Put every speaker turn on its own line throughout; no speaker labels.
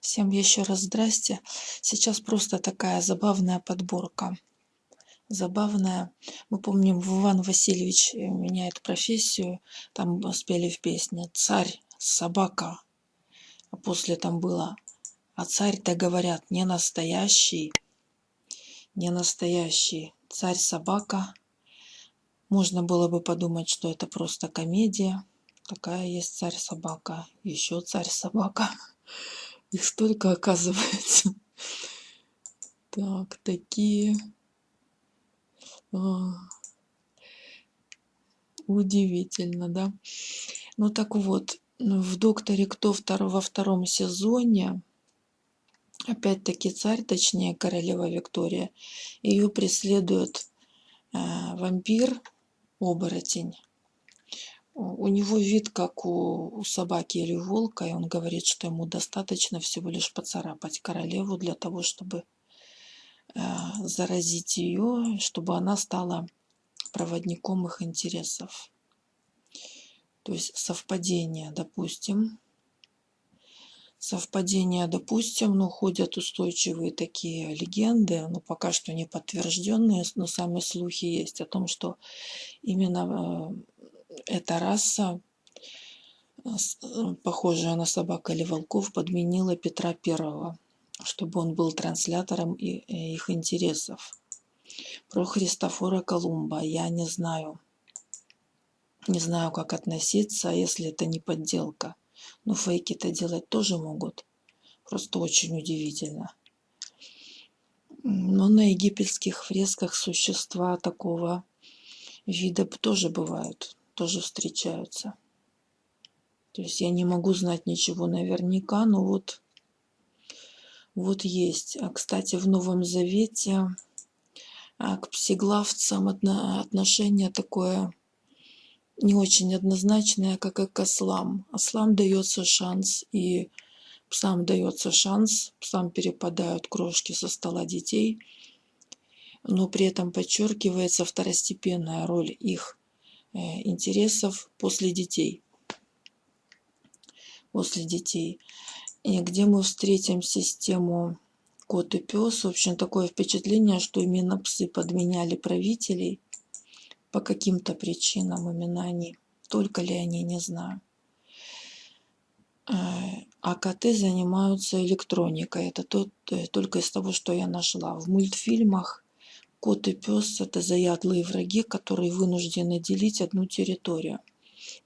Всем еще раз здрасте. Сейчас просто такая забавная подборка. Забавная. Мы помним, Иван Васильевич меняет профессию. Там спели в песне «Царь, собака». А после там было «А царь-то, говорят, не настоящий». Не настоящий. Царь-собака. Можно было бы подумать, что это просто комедия. Такая есть царь-собака. Еще царь-собака. Их столько оказывается. Так, такие. А, удивительно, да? Ну так вот, в «Докторе Кто» во втором сезоне опять-таки царь, точнее королева Виктория, ее преследует э, вампир, оборотень у него вид как у, у собаки или волка, и он говорит, что ему достаточно всего лишь поцарапать королеву для того, чтобы э, заразить ее, чтобы она стала проводником их интересов. То есть совпадение, допустим. Совпадение, допустим, но ходят устойчивые такие легенды, но пока что не подтвержденные, но сами слухи есть о том, что именно э, эта раса, э, э, похожая на собак или волков, подменила Петра Первого, чтобы он был транслятором э, их интересов. Про Христофора Колумба я не знаю. Не знаю, как относиться, если это не подделка. Но фейки-то делать тоже могут. Просто очень удивительно. Но на египетских фресках существа такого вида тоже бывают тоже встречаются. То есть я не могу знать ничего наверняка, но вот, вот есть. А, кстати, в Новом Завете а, к псиглавцам отношение такое не очень однозначное, как и к ослам. Ослам дается шанс, и псам дается шанс, псам перепадают крошки со стола детей, но при этом подчеркивается второстепенная роль их интересов после детей. После детей. И где мы встретим систему кот и пес. В общем, такое впечатление, что именно псы подменяли правителей по каким-то причинам, именно они. Только ли они, не знаю. Э, а коты занимаются электроникой. Это тот, э, только из того, что я нашла. В мультфильмах Кот и пес – это заядлые враги, которые вынуждены делить одну территорию.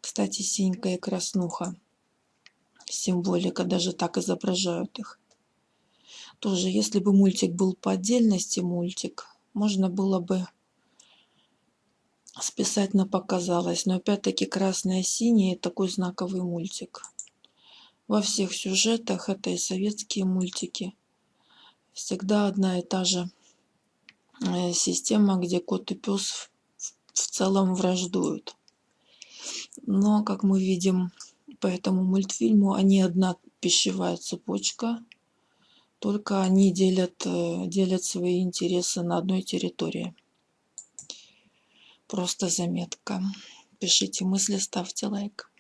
Кстати, синька и краснуха. Символика, даже так изображают их. Тоже, если бы мультик был по отдельности мультик, можно было бы списать на показалось. Но опять-таки красное синее такой знаковый мультик. Во всех сюжетах это и советские мультики. Всегда одна и та же система, где кот и пес в целом враждуют. Но, как мы видим по этому мультфильму, они одна пищевая цепочка, только они делят, э, делят свои интересы на одной территории. Просто заметка. Пишите мысли, ставьте лайк.